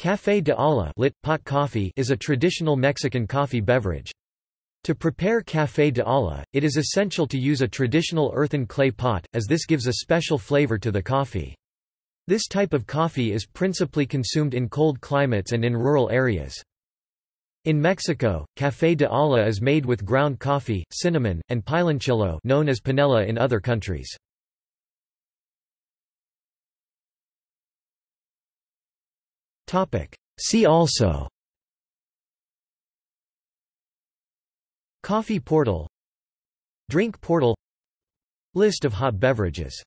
Café de olla lit, pot coffee is a traditional Mexican coffee beverage. To prepare café de olla, it is essential to use a traditional earthen clay pot, as this gives a special flavor to the coffee. This type of coffee is principally consumed in cold climates and in rural areas. In Mexico, café de olla is made with ground coffee, cinnamon, and piloncillo known as panela in other countries. See also. Coffee portal. Drink portal. List of hot beverages